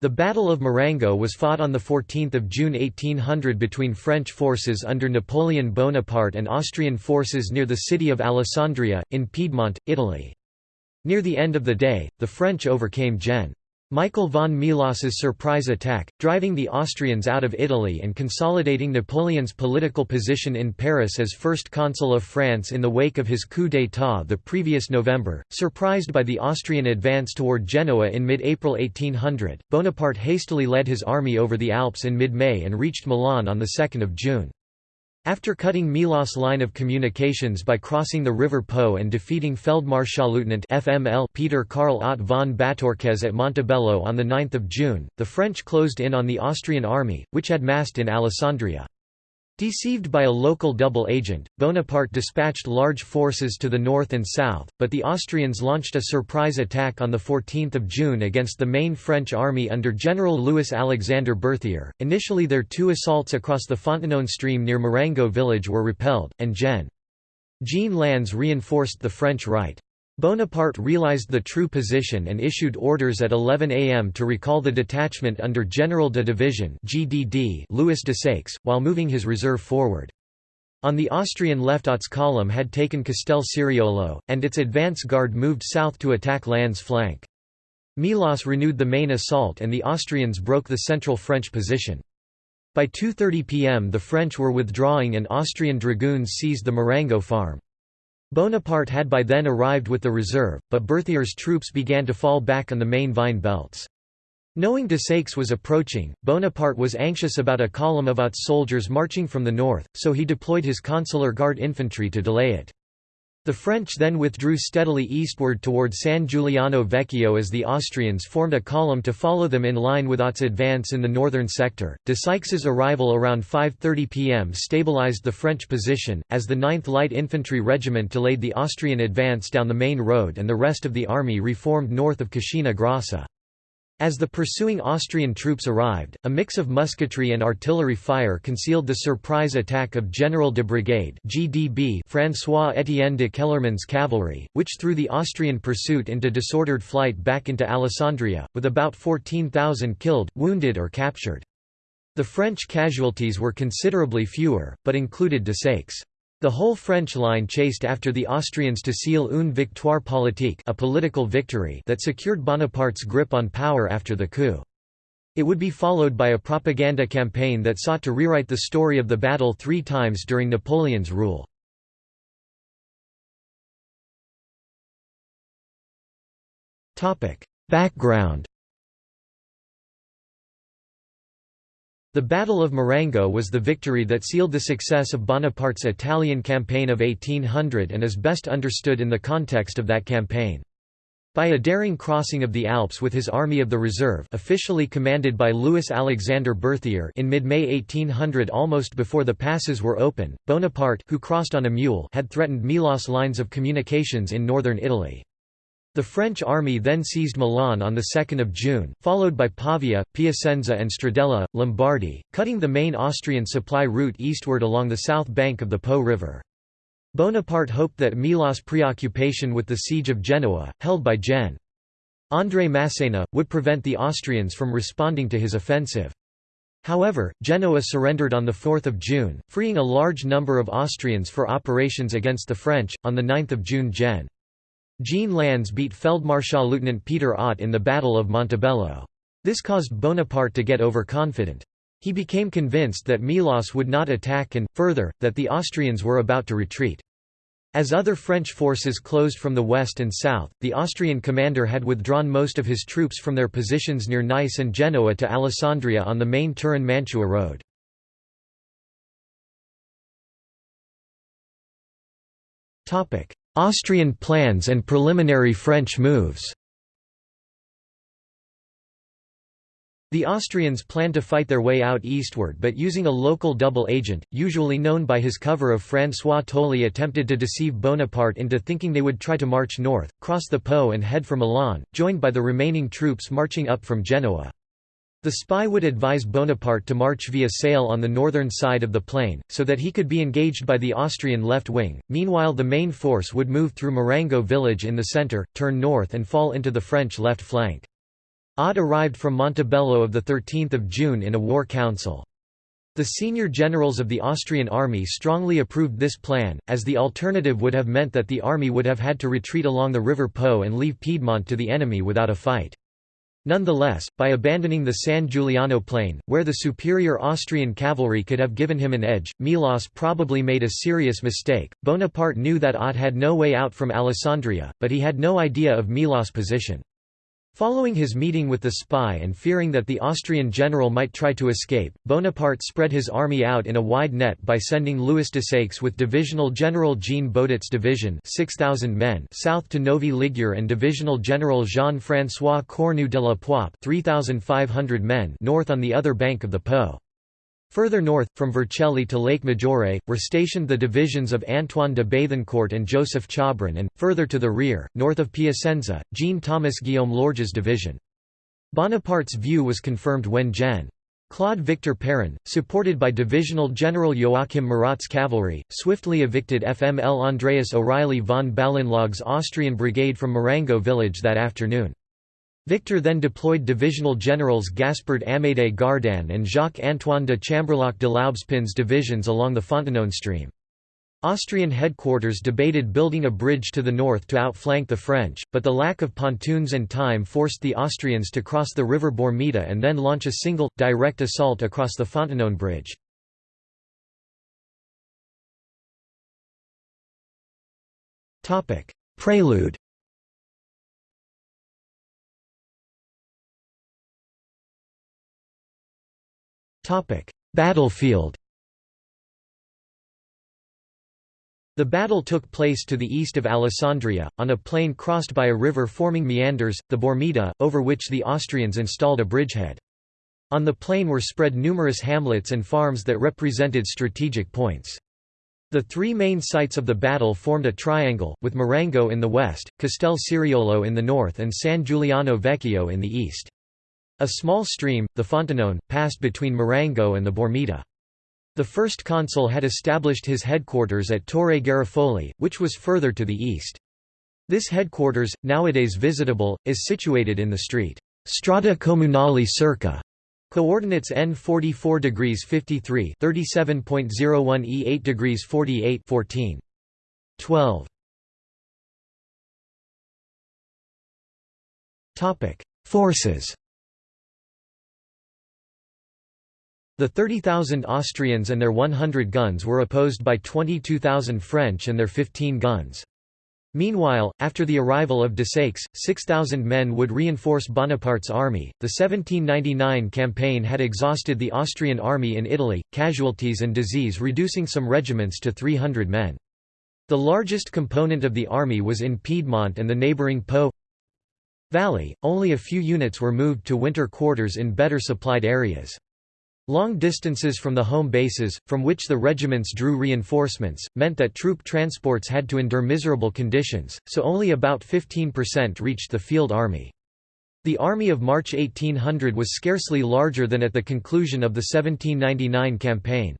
The Battle of Marengo was fought on 14 June 1800 between French forces under Napoleon Bonaparte and Austrian forces near the city of Alessandria, in Piedmont, Italy. Near the end of the day, the French overcame Gen. Michael von Melas's surprise attack, driving the Austrians out of Italy and consolidating Napoleon's political position in Paris as first consul of France in the wake of his coup d'état the previous November. Surprised by the Austrian advance toward Genoa in mid-April 1800, Bonaparte hastily led his army over the Alps in mid-May and reached Milan on 2 June. After cutting Melas' line of communications by crossing the River Po and defeating Feldmarschallleutnant FML Peter Karl Ott von Bátorkéz at Montebello on 9 June, the French closed in on the Austrian army, which had massed in Alessandria. Deceived by a local double agent, Bonaparte dispatched large forces to the north and south, but the Austrians launched a surprise attack on 14 June against the main French army under General Louis-Alexandre Berthier. Initially their two assaults across the Fontanone stream near Marengo village were repelled, and Gen. Jean Lannes reinforced the French right. Bonaparte realized the true position and issued orders at 11 am to recall the detachment under General de Division GDD Louis Desaix, while moving his reserve forward. On the Austrian left Ott's column had taken Castel Ceriolo, and its advance guard moved south to attack Lannes's flank. Melas renewed the main assault and the Austrians broke the central French position. By 2.30 pm the French were withdrawing and Austrian dragoons seized the Marengo farm. Bonaparte had by then arrived with the reserve, but Berthier's troops began to fall back on the main vine belts. Knowing Desaix was approaching, Bonaparte was anxious about a column of soldiers marching from the north, so he deployed his consular guard infantry to delay it. The French then withdrew steadily eastward toward San Giuliano Vecchio as the Austrians formed a column to follow them in line with Ott's advance in the northern sector. Desaix's arrival around 5.30 pm stabilized the French position, as the 9th Light Infantry Regiment delayed the Austrian advance down the main road and the rest of the army reformed north of Cascina Grossa. As the pursuing Austrian troops arrived, a mix of musketry and artillery fire concealed the surprise attack of General de Brigade (GDB) François-Étienne de Kellermann's cavalry, which threw the Austrian pursuit into disordered flight back into Alessandria, with about 14,000 killed, wounded or captured. The French casualties were considerably fewer, but included Desaix. The whole French line chased after the Austrians to seal une victoire politique a political victory that secured Bonaparte's grip on power after the coup. It would be followed by a propaganda campaign that sought to rewrite the story of the battle three times during Napoleon's rule. Background The Battle of Marengo was the victory that sealed the success of Bonaparte's Italian campaign of 1800 and is best understood in the context of that campaign. By a daring crossing of the Alps with his Army of the Reserve officially commanded by Louis-Alexandre Berthier in mid-May 1800 almost before the passes were open, Bonaparte who crossed on a mule had threatened Melas lines of communications in northern Italy. The French army then seized Milan on 2 June, followed by Pavia, Piacenza and Stradella, Lombardy, cutting the main Austrian supply route eastward along the south bank of the Po River. Bonaparte hoped that Melas' preoccupation with the siege of Genoa, held by Gen. André Massena, would prevent the Austrians from responding to his offensive. However, Genoa surrendered on 4 June, freeing a large number of Austrians for operations against the French. On 9 June Gen. Jean Lannes beat Feldmarschall-Lieutenant Peter Ott in the Battle of Montebello. This caused Bonaparte to get overconfident. He became convinced that Melas would not attack and, further, that the Austrians were about to retreat. As other French forces closed from the west and south, the Austrian commander had withdrawn most of his troops from their positions near Nice and Genoa to Alessandria on the main Turin-Mantua road. Austrian plans and preliminary French moves The Austrians planned to fight their way out eastward but using a local double agent, usually known by his cover of François Tolly attempted to deceive Bonaparte into thinking they would try to march north, cross the Po and head for Milan, joined by the remaining troops marching up from Genoa. The spy would advise Bonaparte to march via Sale on the northern side of the plain, so that he could be engaged by the Austrian left wing, meanwhile the main force would move through Marengo village in the centre, turn north and fall into the French left flank. Ott arrived from Montebello of 13 June in a war council. The senior generals of the Austrian army strongly approved this plan, as the alternative would have meant that the army would have had to retreat along the River Po and leave Piedmont to the enemy without a fight. Nonetheless, by abandoning the San Giuliano plain, where the superior Austrian cavalry could have given him an edge, Melas probably made a serious mistake. Bonaparte knew that Ott had no way out from Alessandria, but he had no idea of Melas' position. Following his meeting with the spy and fearing that the Austrian general might try to escape, Bonaparte spread his army out in a wide net by sending Louis de Desaix with Divisional General Jean Boudet's division 6,000 men south to Novi Ligure and Divisional General Jean-François Cornu de la Poype 3,500 men north on the other bank of the Po. Further north, from Vercelli to Lake Maggiore, were stationed the divisions of Antoine de Bethencourt and Joseph Chabran and, further to the rear, north of Piacenza, Jean-Thomas Guillaume Lorge's division. Bonaparte's view was confirmed when Gen. Claude Victor Perrin, supported by Divisional General Joachim Murat's cavalry, swiftly evicted FML Andreas O'Reilly von Ballinlough's Austrian brigade from Marengo village that afternoon. Victor then deployed divisional generals Gaspard Amédée Gardanne and Jacques-Antoine de Chamberlac de Laubespin's divisions along the Fontenoy stream. Austrian headquarters debated building a bridge to the north to outflank the French, but the lack of pontoons and time forced the Austrians to cross the river Bormida and then launch a single, direct assault across the Fontenoy bridge. Prelude Battlefield The battle took place to the east of Alessandria, on a plain crossed by a river forming meanders, the Bormida, over which the Austrians installed a bridgehead. On the plain were spread numerous hamlets and farms that represented strategic points. The three main sites of the battle formed a triangle, with Marengo in the west, Castel Ceriolo in the north and San Giuliano Vecchio in the east. A small stream, the Fontenoy, passed between Marengo and the Bormida. The first consul had established his headquarters at Torre Garofoli, which was further to the east. This headquarters, nowadays visitable, is situated in the street Strada Comunale circa Coordinates N 44 degrees 53 37.01 E 8 degrees 48 14 12 Topic Forces The 30,000 Austrians and their 100 guns were opposed by 22,000 French and their 15 guns. Meanwhile, after the arrival of Desaix, 6,000 men would reinforce Bonaparte's army. The 1799 campaign had exhausted the Austrian army in Italy, casualties and disease reducing some regiments to 300 men. The largest component of the army was in Piedmont and the neighboring Po Valley, only a few units were moved to winter quarters in better supplied areas. Long distances from the home bases, from which the regiments drew reinforcements, meant that troop transports had to endure miserable conditions, so only about 15% reached the field army. The Army of March 1800 was scarcely larger than at the conclusion of the 1799 campaign.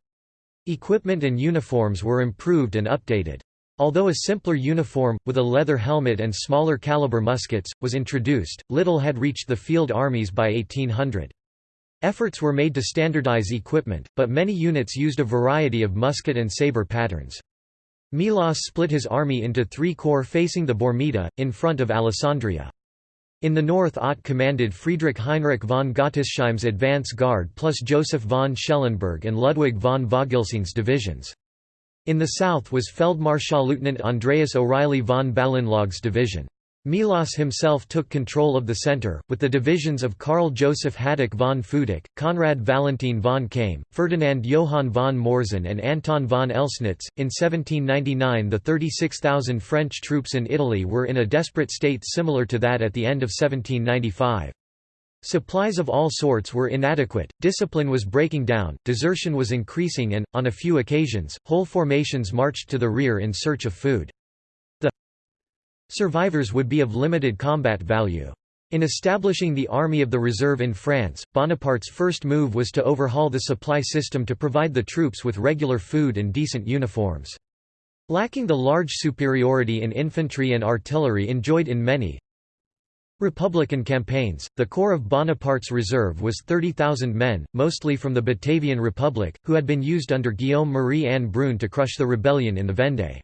Equipment and uniforms were improved and updated. Although a simpler uniform, with a leather helmet and smaller caliber muskets, was introduced, little had reached the field armies by 1800. Efforts were made to standardize equipment, but many units used a variety of musket and sabre patterns. Melas split his army into three corps facing the Bormida, in front of Alessandria. In the north Ott commanded Friedrich Heinrich von Gottesheim's advance guard plus Joseph von Schellenberg and Ludwig von Vogelsang's divisions. In the south was Feldmarschallleutnant Andreas O'Reilly von Ballinlough's division. Melas himself took control of the centre, with the divisions of Karl Joseph Hadik von Futak, Konrad Valentin von Kaim, Ferdinand Johann von Morzin, and Anton von Elsnitz. In 1799, the 36,000 French troops in Italy were in a desperate state similar to that at the end of 1795. Supplies of all sorts were inadequate, discipline was breaking down, desertion was increasing, and, on a few occasions, whole formations marched to the rear in search of food. Survivors would be of limited combat value. In establishing the Army of the Reserve in France, Bonaparte's first move was to overhaul the supply system to provide the troops with regular food and decent uniforms. Lacking the large superiority in infantry and artillery enjoyed in many Republican campaigns, the core of Bonaparte's reserve was 30,000 men, mostly from the Batavian Republic, who had been used under Guillaume Marie-Anne Brune to crush the rebellion in the Vendée.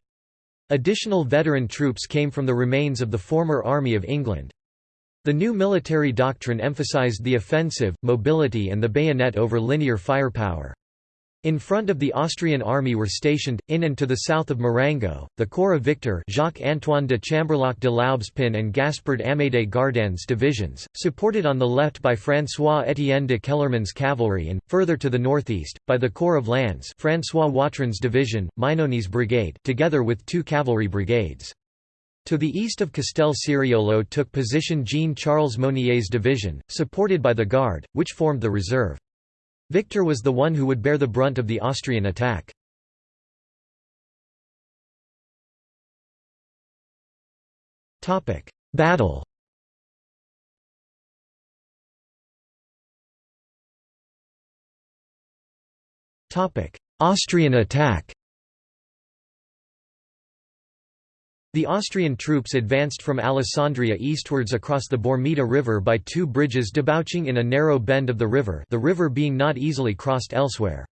Additional veteran troops came from the remains of the former Army of England. The new military doctrine emphasized the offensive, mobility and the bayonet over linear firepower. In front of the Austrian army were stationed, in and to the south of Marengo, the corps of Victor Jacques-Antoine de Chamberlac de Laubespin and Gaspard Amédée Gardanne's divisions, supported on the left by François-Étienne de Kellermann's cavalry and, further to the northeast, by the corps of Lannes François Watrin's division, Mainoni's brigade together with two cavalry brigades. To the east of Castel Ceriolo took position Jean-Charles Monnier's division, supported by the Guard, which formed the reserve. Victor was the one who would bear the brunt of the Austrian attack. Battle. Austrian attack The Austrian troops advanced from Alessandria eastwards across the Bormida River by two bridges debouching in a narrow bend of the river the river being not easily crossed elsewhere.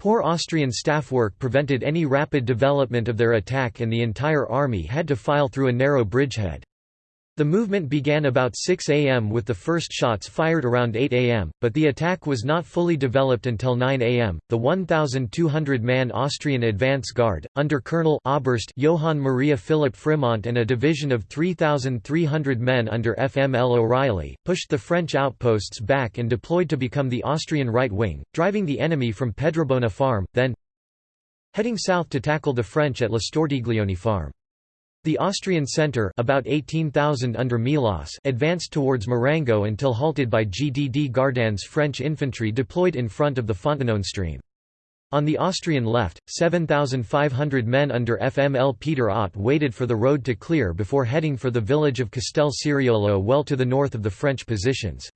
Poor Austrian staff work prevented any rapid development of their attack and the entire army had to file through a narrow bridgehead. The movement began about 6 am with the first shots fired around 8 am, but the attack was not fully developed until 9 am. The 1,200-man Austrian advance guard, under Colonel Oberst Johann Maria Philipp Frimont and a division of 3,300 men under FML O'Reilly, pushed the French outposts back and deployed to become the Austrian right wing, driving the enemy from Pedrabona farm, then heading south to tackle the French at La Stortiglione farm. The Austrian centre about 18,000 under Melas advanced towards Marengo until halted by GDD Gardanne's French infantry deployed in front of the Fontanone stream. On the Austrian left, 7,500 men under FML Peter Ott waited for the road to clear before heading for the village of Castel Ceriolo well to the north of the French positions.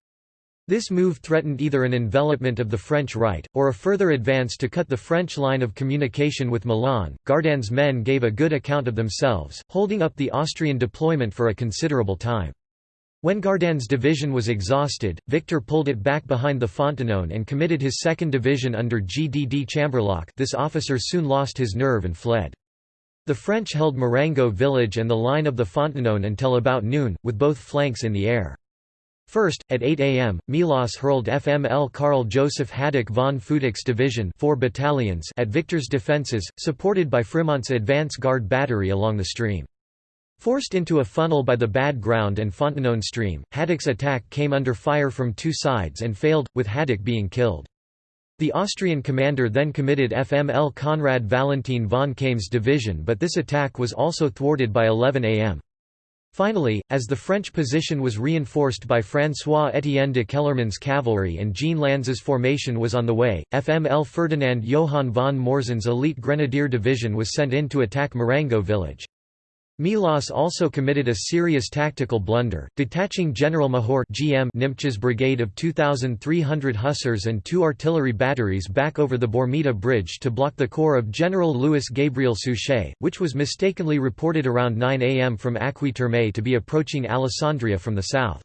This move threatened either an envelopment of the French right, or a further advance to cut the French line of communication with Milan. Gardanne's men gave a good account of themselves, holding up the Austrian deployment for a considerable time. When Gardanne's division was exhausted, Victor pulled it back behind the Fontanone and committed his second division under GDD Chamberlac this officer soon lost his nerve and fled. The French held Marengo village and the line of the Fontanone until about noon, with both flanks in the air. First, at 8 am, Melas hurled FML Karl Joseph Hadik von Futak's division four battalions at Victor's defences, supported by Frimont's advance guard battery along the stream. Forced into a funnel by the bad ground and Fontanone stream, Hadik's attack came under fire from two sides and failed, with Haddock being killed. The Austrian commander then committed FML Konrad Valentin von Kaim's division but this attack was also thwarted by 11 am. Finally, as the French position was reinforced by François-Étienne de Kellermann's cavalry and Jean Lannes's formation was on the way, FML Ferdinand Johann von Morzin's elite grenadier division was sent in to attack Marengo village. Melas also committed a serious tactical blunder, detaching General Mahor GM Nimptsch's brigade of 2,300 hussars and two artillery batteries back over the Bormida Bridge to block the corps of General Louis Gabriel Suchet, which was mistakenly reported around 9 am from Acqui Terme to be approaching Alessandria from the south.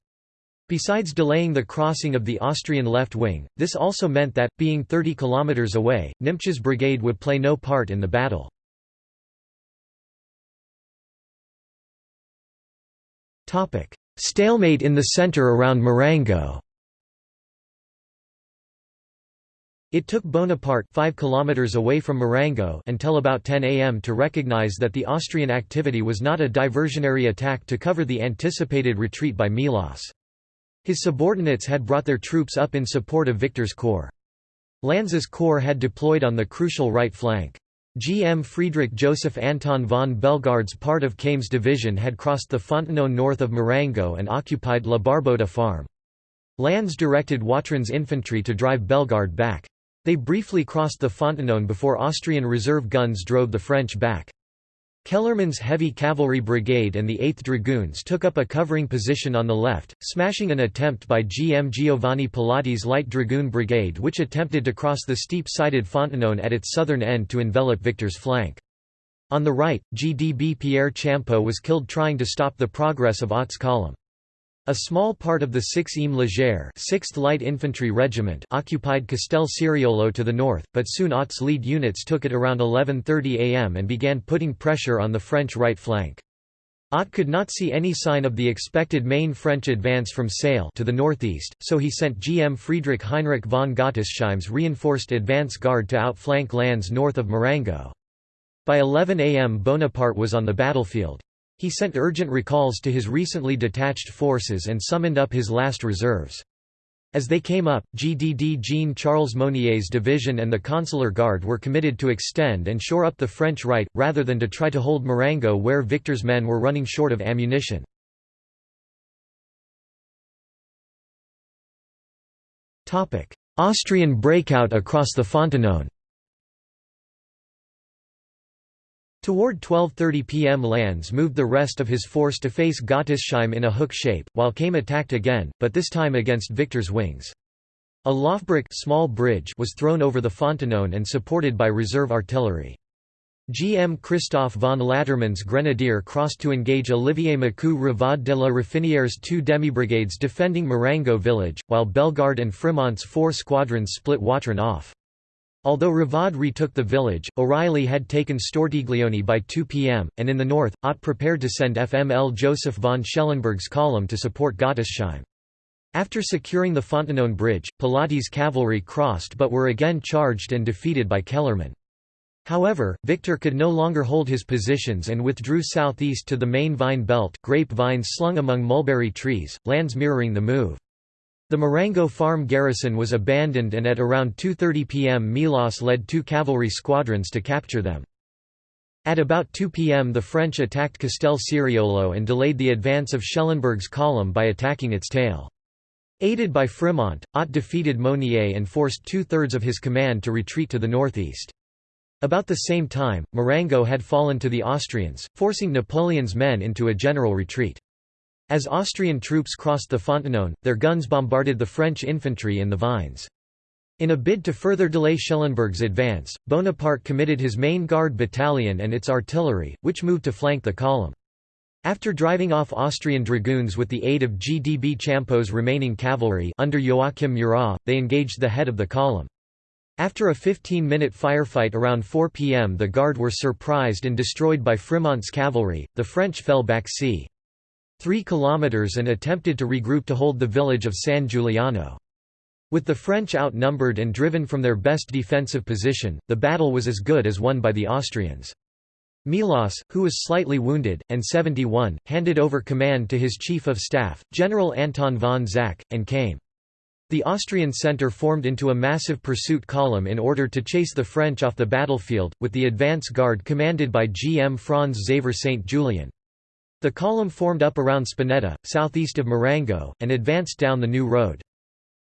Besides delaying the crossing of the Austrian left wing, this also meant that, being 30 kilometers away, Nimptsch's brigade would play no part in the battle. Stalemate in the center around Marengo It took Bonaparte 5 kilometers away from Marengo until about 10 am to recognize that the Austrian activity was not a diversionary attack to cover the anticipated retreat by Melas. His subordinates had brought their troops up in support of Victor's corps. Lannes's corps had deployed on the crucial right flank. GM Friedrich Joseph Anton von Bellegarde's part of Kaim's division had crossed the Fontanone north of Marengo and occupied La Barbotta farm. Lannes directed Watrin's infantry to drive Bellegarde back. They briefly crossed the Fontanone before Austrian reserve guns drove the French back. Kellermann's Heavy Cavalry Brigade and the 8th Dragoons took up a covering position on the left, smashing an attempt by GM Giovanni Pilati's Light Dragoon Brigade which attempted to cross the steep-sided Fontanone at its southern end to envelop Victor's flank. On the right, GDB Pierre Champeau was killed trying to stop the progress of Ott's column. A small part of the 6th Im Légère 6th Light Infantry Regiment occupied Castel Ceriolo to the north, but soon Ott's lead units took it around 11.30 am and began putting pressure on the French right flank. Ott could not see any sign of the expected main French advance from Sale to the northeast, so he sent GM Friedrich Heinrich von Gottesheim's reinforced advance guard to outflank Lannes north of Marengo. By 11 am Bonaparte was on the battlefield. He sent urgent recalls to his recently detached forces and summoned up his last reserves. As they came up, GDD Jean-Charles Monnier's division and the Consular Guard were committed to extend and shore up the French right, rather than to try to hold Marengo where Victor's men were running short of ammunition. Austrian breakout across the Fontenoy Toward 12.30 pm Lannes moved the rest of his force to face Gottesheim in a hook shape, while Kaim attacked again, but this time against Victor's wings. A Laufbrücke small bridge was thrown over the Fontenoy and supported by reserve artillery. GM Christoph von Lattermann's grenadier crossed to engage Olivier Macoux Rivaud de la Raffinière's two demi-brigades defending Marengo village, while Bellegarde and Frimont's four squadrons split Watrin off. Although Rivaud retook the village, O'Reilly had taken Stortiglione by 2 pm, and in the north, Ott prepared to send FML Joseph von Schellenberg's column to support Gottesheim. After securing the Fontenoy bridge, Pilati's cavalry crossed but were again charged and defeated by Kellermann. However, Victor could no longer hold his positions and withdrew southeast to the main vine belt grape vines slung among mulberry trees, Lannes mirroring the move. The Marengo farm garrison was abandoned and at around 2.30 pm Melas led two cavalry squadrons to capture them. At about 2 pm the French attacked Castel Ceriolo and delayed the advance of Schellenberg's column by attacking its tail. Aided by Frimont, Ott defeated Monnier and forced two-thirds of his command to retreat to the northeast. About the same time, Marengo had fallen to the Austrians, forcing Napoleon's men into a general retreat. As Austrian troops crossed the Fontenoy, their guns bombarded the French infantry in the vines. In a bid to further delay Schellenberg's advance, Bonaparte committed his main guard battalion and its artillery, which moved to flank the column. After driving off Austrian dragoons with the aid of GDB Champeau's remaining cavalry under Joachim Murat, they engaged the head of the column. After a 15-minute firefight around 4 pm the Guard were surprised and destroyed by Frimont's cavalry, the French fell back c. 3 kilometers and attempted to regroup to hold the village of San Giuliano. With the French outnumbered and driven from their best defensive position, the battle was as good as won by the Austrians. Melas, who was slightly wounded, and 71, handed over command to his chief of staff, General Anton von Zach, and came. The Austrian centre formed into a massive pursuit column in order to chase the French off the battlefield, with the advance guard commanded by GM Franz Xaver St. Julien. The column formed up around Spinetta, southeast of Marengo, and advanced down the new road.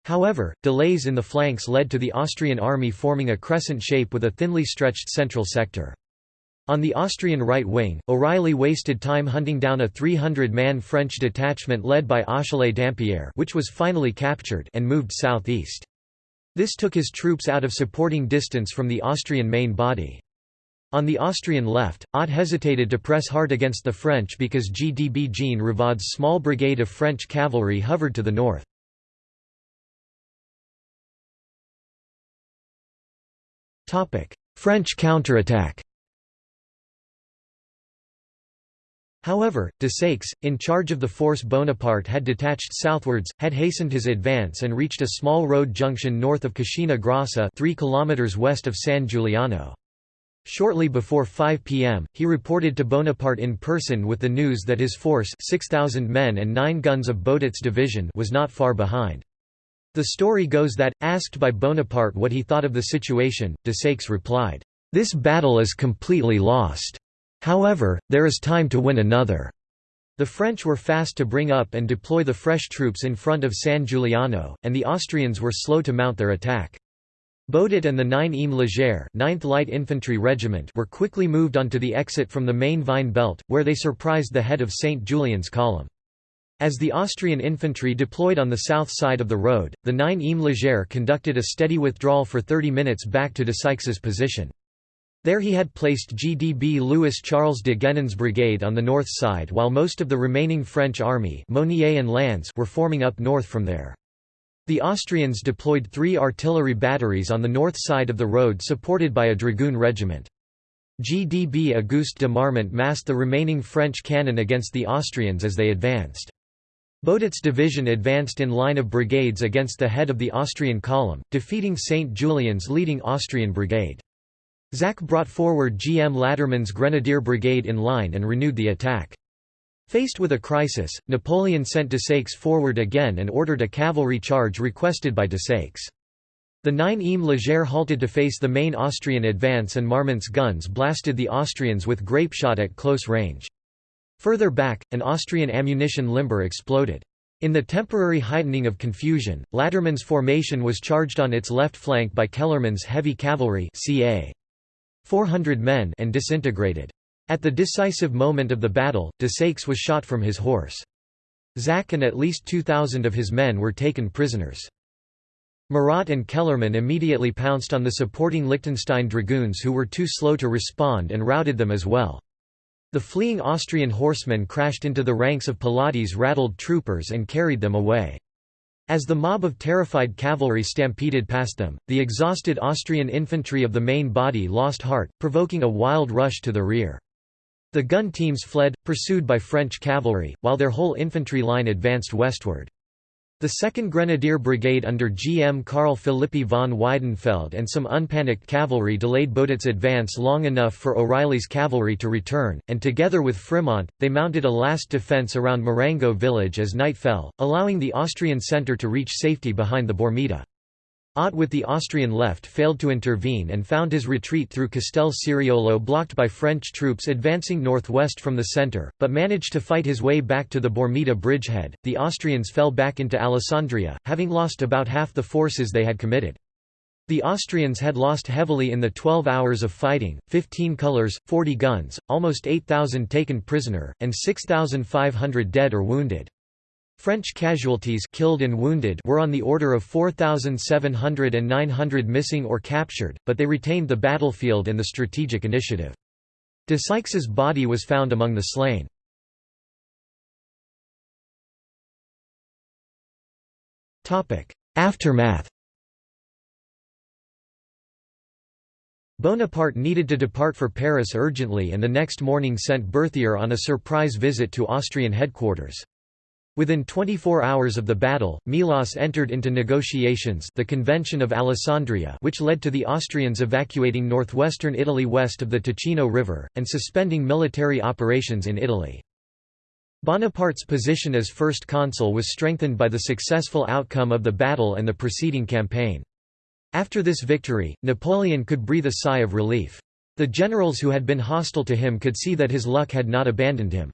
However, delays in the flanks led to the Austrian army forming a crescent shape with a thinly stretched central sector. On the Austrian right wing, O'Reilly wasted time hunting down a 300-man French detachment led by Achille Dampierre which was finally captured and moved southeast. This took his troops out of supporting distance from the Austrian main body. On the Austrian left, Ott hesitated to press hard against the French because GDB Jean Rivaud's small brigade of French cavalry hovered to the north. French counterattack However, de Desaix, in charge of the force Bonaparte had detached southwards, had hastened his advance and reached a small road junction north of Cascina Grossa 3 km west of San Giuliano. Shortly before 5 p.m., he reported to Bonaparte in person with the news that his force 6,000 men and 9 guns of Boudet's division was not far behind. The story goes that, asked by Bonaparte what he thought of the situation, de Desaix replied, "'This battle is completely lost. However, there is time to win another.' The French were fast to bring up and deploy the fresh troops in front of San Giuliano, and the Austrians were slow to mount their attack. Boudet and the 9 Im Légère 9th Light Infantry Regiment were quickly moved onto the exit from the main Vine belt, where they surprised the head of St. Julien's column. As the Austrian infantry deployed on the south side of the road, the 9 Im Légère conducted a steady withdrawal for 30 minutes back to Desaix's position. There he had placed GDB Louis Charles de Guénon's brigade on the north side while most of the remaining French army Monnier and Lannes were forming up north from there. The Austrians deployed three artillery batteries on the north side of the road supported by a dragoon regiment. GDB Auguste de Marmont massed the remaining French cannon against the Austrians as they advanced. Boudet's division advanced in line of brigades against the head of the Austrian column, defeating St. Julien's leading Austrian brigade. Zach brought forward G. M. Lattermann's Grenadier Brigade in line and renewed the attack. Faced with a crisis, Napoleon sent Desaix forward again and ordered a cavalry charge requested by Desaix. The 9e Leger halted to face the main Austrian advance and Marmont's guns blasted the Austrians with grapeshot at close range. Further back, an Austrian ammunition limber exploded. In the temporary heightening of confusion, Lattermann's formation was charged on its left flank by Kellermann's heavy cavalry ca. 400 men and disintegrated. At the decisive moment of the battle, Desaix was shot from his horse. Zach and at least 2,000 of his men were taken prisoners. Murat and Kellermann immediately pounced on the supporting Liechtenstein dragoons who were too slow to respond and routed them as well. The fleeing Austrian horsemen crashed into the ranks of Pilati's rattled troopers and carried them away. As the mob of terrified cavalry stampeded past them, the exhausted Austrian infantry of the main body lost heart, provoking a wild rush to the rear. The gun teams fled, pursued by French cavalry, while their whole infantry line advanced westward. The 2nd Grenadier Brigade under GM Karl Philippi von Weidenfeld and some unpanicked cavalry delayed Boudet's advance long enough for O'Reilly's cavalry to return, and together with Frimont, they mounted a last defence around Marengo village as night fell, allowing the Austrian centre to reach safety behind the Bormida. Ott with the Austrian left failed to intervene and found his retreat through Castel Ceriolo blocked by French troops advancing northwest from the centre, but managed to fight his way back to the Bormida bridgehead. The Austrians fell back into Alessandria, having lost about half the forces they had committed. The Austrians had lost heavily in the 12 hours of fighting, 15 colours, 40 guns, almost 8,000 taken prisoner, and 6,500 dead or wounded. French casualties killed and wounded were on the order of 4,700 and 900 missing or captured, but they retained the battlefield and the strategic initiative. Desaix's body was found among the slain. Aftermath Bonaparte needed to depart for Paris urgently and the next morning sent Berthier on a surprise visit to Austrian headquarters. Within 24 hours of the battle, Melas entered into negotiations the Convention of Alessandria which led to the Austrians evacuating northwestern Italy west of the Ticino River, and suspending military operations in Italy. Bonaparte's position as first consul was strengthened by the successful outcome of the battle and the preceding campaign. After this victory, Napoleon could breathe a sigh of relief. The generals who had been hostile to him could see that his luck had not abandoned him.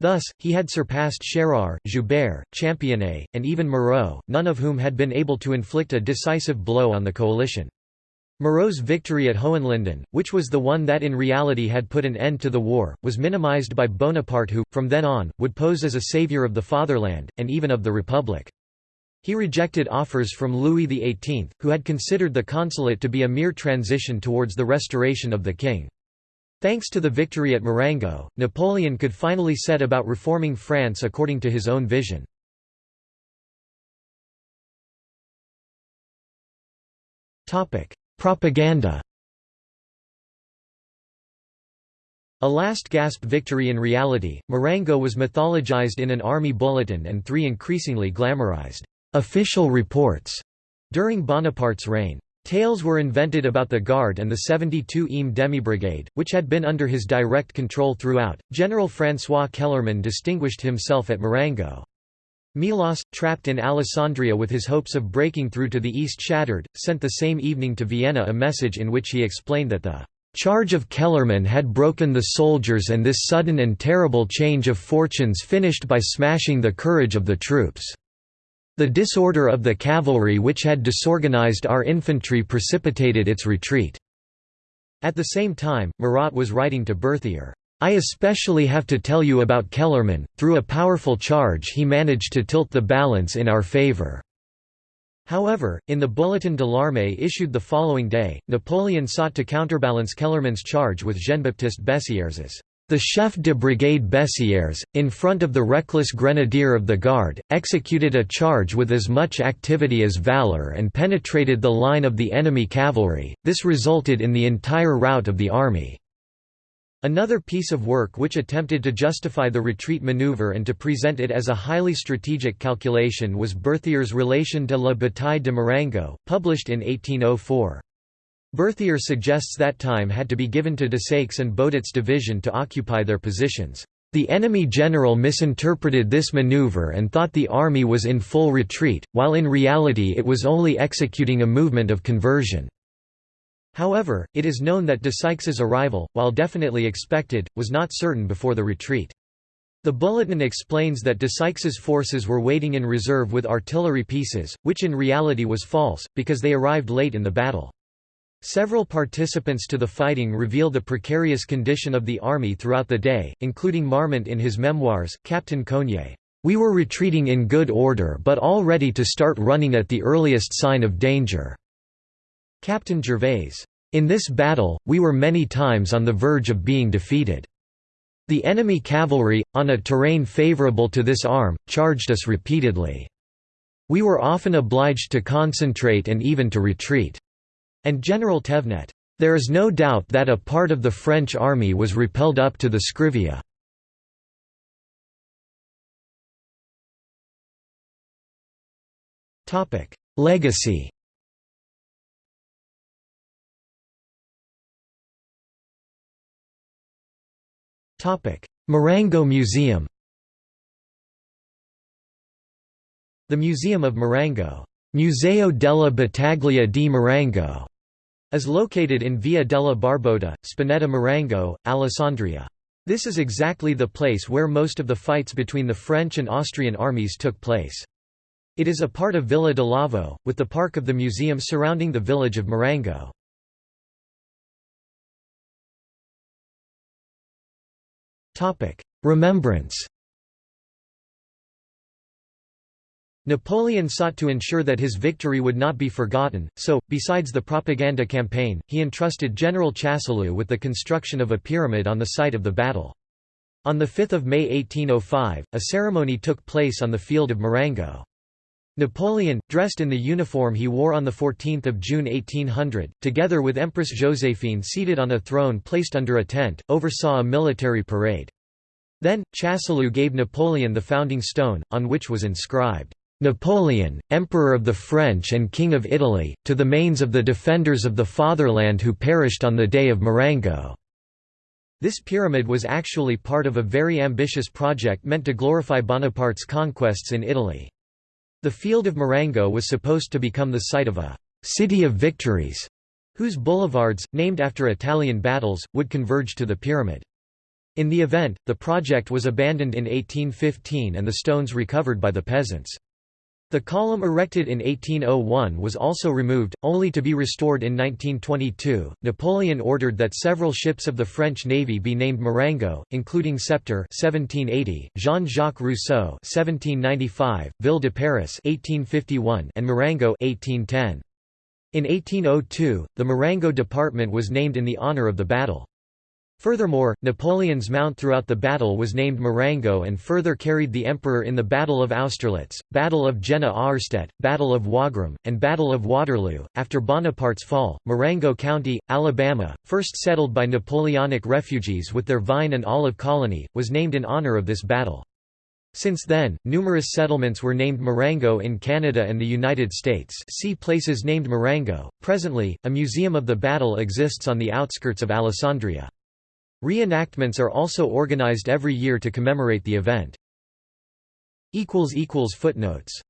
Thus, he had surpassed Chérard, Joubert, Championnet, and even Moreau, none of whom had been able to inflict a decisive blow on the coalition. Moreau's victory at Hohenlinden, which was the one that in reality had put an end to the war, was minimized by Bonaparte who, from then on, would pose as a savior of the fatherland, and even of the Republic. He rejected offers from Louis XVIII, who had considered the consulate to be a mere transition towards the restoration of the king. Thanks to the victory at Marengo, Napoleon could finally set about reforming France according to his own vision. Propaganda A last-gasp victory in reality, Marengo was mythologized in an army bulletin and three increasingly glamorized official reports during Bonaparte's reign. Tales were invented about the Guard and the 72e demi-brigade, which had been under his direct control throughout. General François Kellermann distinguished himself at Marengo. Melas, trapped in Alessandria with his hopes of breaking through to the east shattered, sent the same evening to Vienna a message in which he explained that the charge of Kellermann had broken the soldiers and this sudden and terrible change of fortunes finished by smashing the courage of the troops. The disorder of the cavalry which had disorganized our infantry precipitated its retreat." At the same time, Murat was writing to Berthier, "...I especially have to tell you about Kellermann, through a powerful charge he managed to tilt the balance in our favor." However, in the Bulletin de l'Armée issued the following day, Napoleon sought to counterbalance Kellermann's charge with Jean-Baptiste Bessieres's the chef de brigade Bessieres, in front of the reckless grenadier of the guard, executed a charge with as much activity as valor and penetrated the line of the enemy cavalry, this resulted in the entire rout of the army. Another piece of work which attempted to justify the retreat maneuver and to present it as a highly strategic calculation was Berthier's Relation de la bataille de Marengo, published in 1804. Berthier suggests that time had to be given to Desaix and Boudet's division to occupy their positions. The enemy general misinterpreted this maneuver and thought the army was in full retreat, while in reality it was only executing a movement of conversion. However, it is known that Desaix's arrival, while definitely expected, was not certain before the retreat. The bulletin explains that Desaix's forces were waiting in reserve with artillery pieces, which in reality was false, because they arrived late in the battle. Several participants to the fighting reveal the precarious condition of the army throughout the day, including Marmont in his memoirs, Captain Coignet. We were retreating in good order but all ready to start running at the earliest sign of danger. Captain Gervais. In this battle, we were many times on the verge of being defeated. The enemy cavalry, on a terrain favorable to this arm, charged us repeatedly. We were often obliged to concentrate and even to retreat and General Thévenet. There is no doubt that a part of the French army was repelled up to the Scrivia. Legacy. Marengo Museum. The Museum of Marengo Museo della Battaglia di Marengo is located in Via della Barbotta, Spinetta Marengo, Alessandria. This is exactly the place where most of the fights between the French and Austrian armies took place. It is a part of Villa de Lavo, with the park of the museum surrounding the village of Marengo. Remembrance Napoleon sought to ensure that his victory would not be forgotten, so, besides the propaganda campaign, he entrusted General Chasseloup with the construction of a pyramid on the site of the battle. On 5 May 1805, a ceremony took place on the field of Marengo. Napoleon, dressed in the uniform he wore on 14 June 1800, together with Empress Joséphine seated on a throne placed under a tent, oversaw a military parade. Then, Chasseloup gave Napoleon the founding stone, on which was inscribed, Napoleon, Emperor of the French and King of Italy, to the manes of the defenders of the fatherland who perished on the day of Marengo." This pyramid was actually part of a very ambitious project meant to glorify Bonaparte's conquests in Italy. The field of Marengo was supposed to become the site of a «city of victories», whose boulevards, named after Italian battles, would converge to the pyramid. In the event, the project was abandoned in 1815 and the stones recovered by the peasants. The column erected in 1801 was also removed, only to be restored in 1922. Napoleon ordered that several ships of the French Navy be named Marengo, including Sceptre (1780), Jean-Jacques Rousseau (1795), Ville de Paris (1851), and Marengo (1810). In 1802, the Marengo department was named in the honor of the battle. Furthermore, Napoleon's mount throughout the battle was named Marengo and further carried the emperor in the Battle of Austerlitz, Battle of Jena-Auerstedt, Battle of Wagram, and Battle of Waterloo. After Bonaparte's fall, Marengo County, Alabama, first settled by Napoleonic refugees with their vine and olive colony, was named in honor of this battle. Since then, numerous settlements were named Marengo in Canada and the United States see places named Marengo. Presently, a museum of the battle exists on the outskirts of Alessandria. Reenactments are also organized every year to commemorate the event. Footnotes